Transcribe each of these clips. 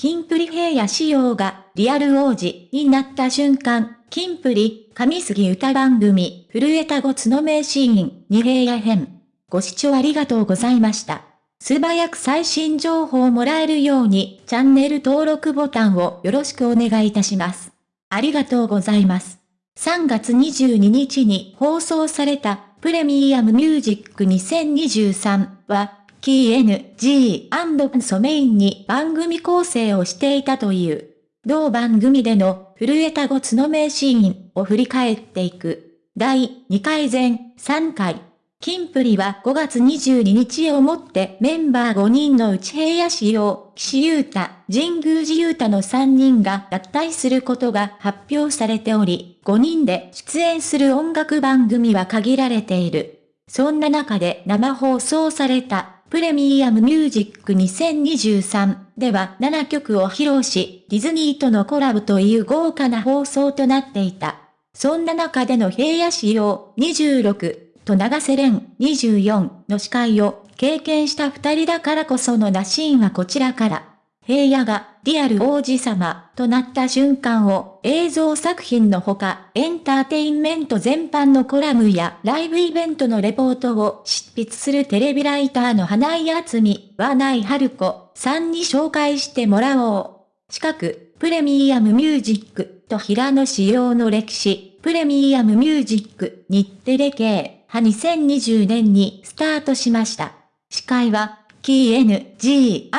キンプリ平野仕様がリアル王子になった瞬間、キンプリ、上杉歌番組、震えたごつの名シーン、に平野編。ご視聴ありがとうございました。素早く最新情報をもらえるように、チャンネル登録ボタンをよろしくお願いいたします。ありがとうございます。3月22日に放送されたプレミアムミュージック2023は、キー N.G. ソメインに番組構成をしていたという。同番組での震えたごつの名シーンを振り返っていく。第2回前3回。キンプリは5月22日をもってメンバー5人のうち平野仕様、岸優太、神宮寺優太の3人が脱退することが発表されており、5人で出演する音楽番組は限られている。そんな中で生放送されたプレミアムミュージック2023では7曲を披露し、ディズニーとのコラボという豪華な放送となっていた。そんな中での平野仕様26と長瀬廉24の司会を経験した二人だからこそのなシーンはこちらから。平野がリアル王子様となった瞬間を映像作品のほかエンターテインメント全般のコラムやライブイベントのレポートを執筆するテレビライターの花井厚美、和内春子さんに紹介してもらおう。近く、プレミアムミュージックと平野仕様の歴史、プレミアムミュージック日テレ系。派2020年にスタートしました。司会は、キー N.G.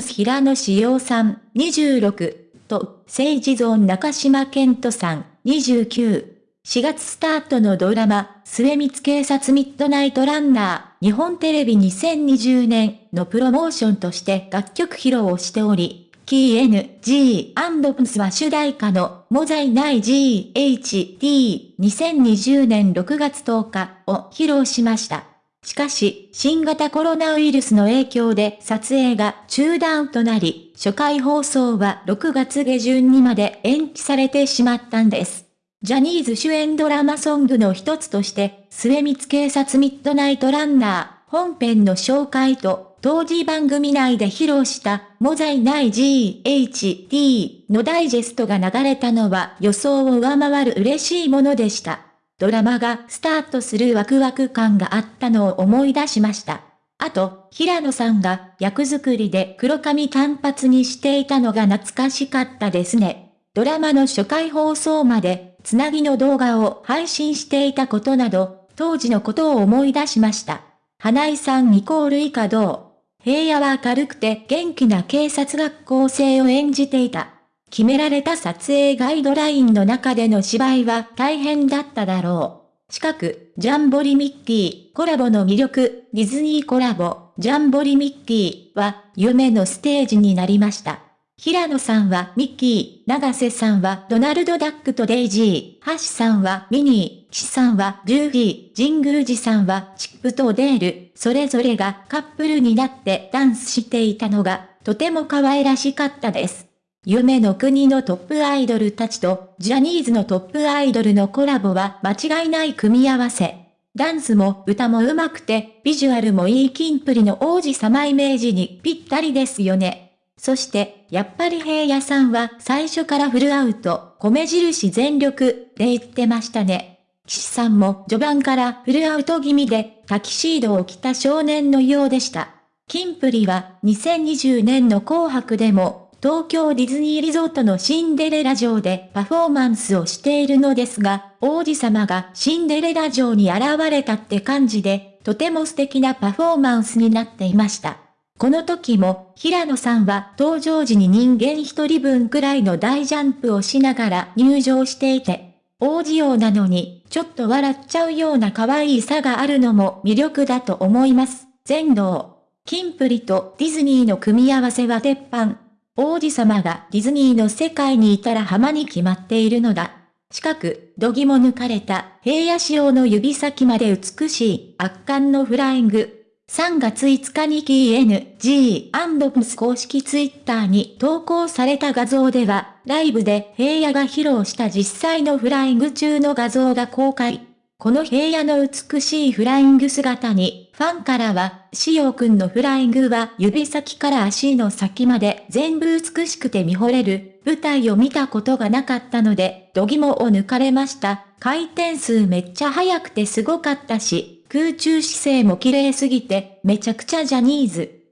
平野志陽さん、26、と、政治ゾーン中島健人さん、29。4月スタートのドラマ、末光警察ミッドナイトランナー、日本テレビ2020年のプロモーションとして楽曲披露をしており、キー N, G, プスは主題歌の、モザイナイ G, H, D, 2020年6月10日を披露しました。しかし、新型コロナウイルスの影響で撮影が中断となり、初回放送は6月下旬にまで延期されてしまったんです。ジャニーズ主演ドラマソングの一つとして、末光警察ミッドナイトランナー本編の紹介と当時番組内で披露したモザイない GHD のダイジェストが流れたのは予想を上回る嬉しいものでした。ドラマがスタートするワクワク感があったのを思い出しました。あと、平野さんが役作りで黒髪単発にしていたのが懐かしかったですね。ドラマの初回放送まで、つなぎの動画を配信していたことなど、当時のことを思い出しました。花井さんイコール以下どう？平野は明るくて元気な警察学校生を演じていた。決められた撮影ガイドラインの中での芝居は大変だっただろう。近く、ジャンボリミッキー、コラボの魅力、ディズニーコラボ、ジャンボリミッキーは、夢のステージになりました。平野さんはミッキー、長瀬さんはドナルド・ダックとデイジー、橋さんはミニー、岸さんはジューギー、神宮寺さんはチップとデール、それぞれがカップルになってダンスしていたのが、とても可愛らしかったです。夢の国のトップアイドルたちと、ジャニーズのトップアイドルのコラボは間違いない組み合わせ。ダンスも歌も上手くて、ビジュアルもいいキンプリの王子様イメージにぴったりですよね。そして、やっぱり平野さんは最初からフルアウト、米印全力で言ってましたね。岸さんも序盤からフルアウト気味でタキシードを着た少年のようでした。キンプリは2020年の紅白でも東京ディズニーリゾートのシンデレラ城でパフォーマンスをしているのですが、王子様がシンデレラ城に現れたって感じで、とても素敵なパフォーマンスになっていました。この時も、平野さんは登場時に人間一人分くらいの大ジャンプをしながら入場していて、王子用なのに、ちょっと笑っちゃうような可愛いさがあるのも魅力だと思います。全能。キンプリとディズニーの組み合わせは鉄板。王子様がディズニーの世界にいたら浜に決まっているのだ。近く、度肝抜かれた平野仕様の指先まで美しい圧巻のフライング。3月5日に KNG&PS 公式ツイッターに投稿された画像では、ライブで平野が披露した実際のフライング中の画像が公開。この平野の美しいフライング姿に、ファンからは、しおくんのフライングは指先から足の先まで全部美しくて見惚れる、舞台を見たことがなかったので、度肝を抜かれました。回転数めっちゃ速くてすごかったし、空中姿勢も綺麗すぎて、めちゃくちゃジャニーズ。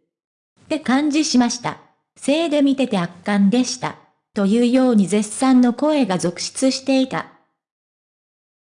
って感じしました。せいで見てて圧巻でした。というように絶賛の声が続出していた。